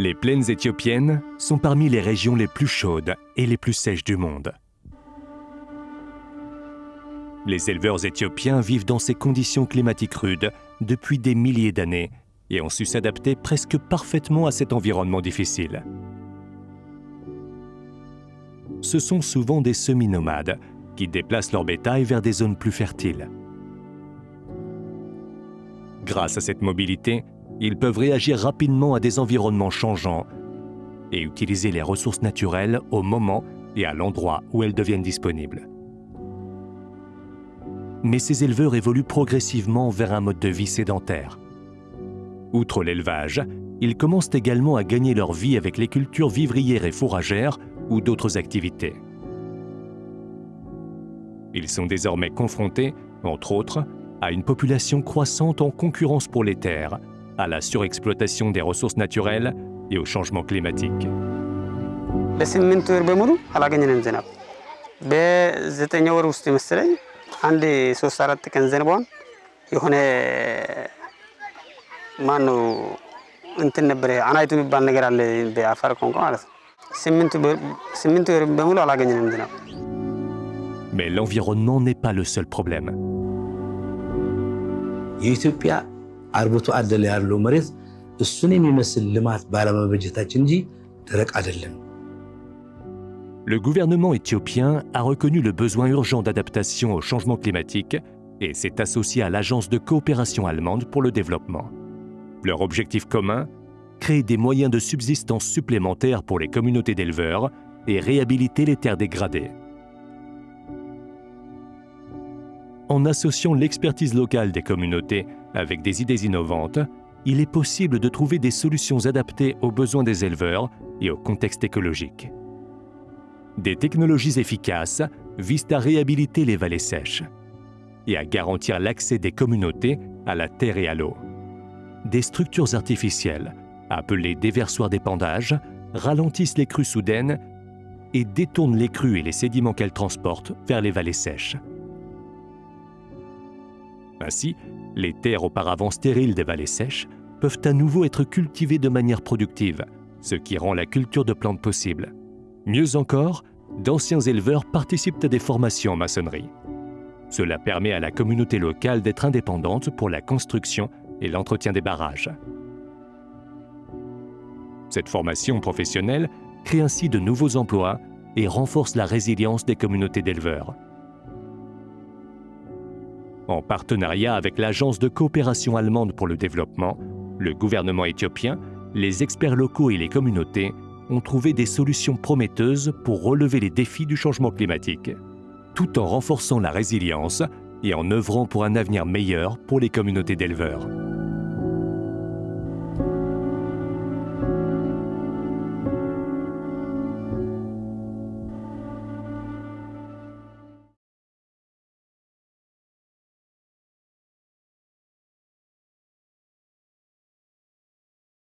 Les plaines éthiopiennes sont parmi les régions les plus chaudes et les plus sèches du monde. Les éleveurs éthiopiens vivent dans ces conditions climatiques rudes depuis des milliers d'années et ont su s'adapter presque parfaitement à cet environnement difficile. Ce sont souvent des semi-nomades qui déplacent leur bétail vers des zones plus fertiles. Grâce à cette mobilité, ils peuvent réagir rapidement à des environnements changeants et utiliser les ressources naturelles au moment et à l'endroit où elles deviennent disponibles. Mais ces éleveurs évoluent progressivement vers un mode de vie sédentaire. Outre l'élevage, ils commencent également à gagner leur vie avec les cultures vivrières et fourragères ou d'autres activités. Ils sont désormais confrontés, entre autres, à une population croissante en concurrence pour les terres, à la surexploitation des ressources naturelles et au changement climatique. ለስምንት ወር በሙሉ አላገኘንም ዝናብ። በዘጠኝ ወር ውስጥ መሰለኝ አንድ ሶስት አራት ቀን ዘንቧን የሆነ ማን ነው እንትን ነበረ አናይቱ የሚባል ነገር አለ በአፋር ቋንቋ ማለት ነው። ስምንት ወር በሙሉ አላገኘንም ዝናብ። Mais l'environnement n'est pas le seul problème. የኢትዮጵያ አርብቶ አደር ያለው መሬት እሱን የሚመስል ልማት ባለመበጀታችን እንጂ ደረቅ አይደለም። Le gouvernement éthiopien a reconnu le besoin urgent d'adaptation au changement climatique et s'est associé à l'Agence de coopération allemande pour le développement. Leur objectif commun Créer des moyens de subsistance supplémentaires pour les communautés d'éleveurs et réhabiliter les terres dégradées. En associant l'expertise locale des communautés avec des idées innovantes, il est possible de trouver des solutions adaptées aux besoins des éleveurs et au contexte écologique. Des technologies efficaces visent à réhabiliter les vallées sèches et à garantir l'accès des communautés à la terre et à l'eau. Des structures artificielles, appelées déversoirs d'épandage, ralentissent les crues soudaines et détournent les crues et les sédiments qu'elles transportent vers les vallées sèches. Ainsi, les terres auparavant stériles des vallées sèches peuvent à nouveau être cultivées de manière productive, ce qui rend la culture de plantes possible. Mieux encore, d'anciens éleveurs participent à des formations en maçonnerie. Cela permet à la communauté locale d'être indépendante pour la construction et l'entretien des barrages. Cette formation professionnelle crée ainsi de nouveaux emplois et renforce la résilience des communautés d'éleveurs. En partenariat avec l'Agence de coopération allemande pour le développement, le gouvernement éthiopien, les experts locaux et les communautés ont trouvé des solutions prometteuses pour relever les défis du changement climatique, tout en renforçant la résilience et en œuvrant pour un avenir meilleur pour les communautés d'éleveurs.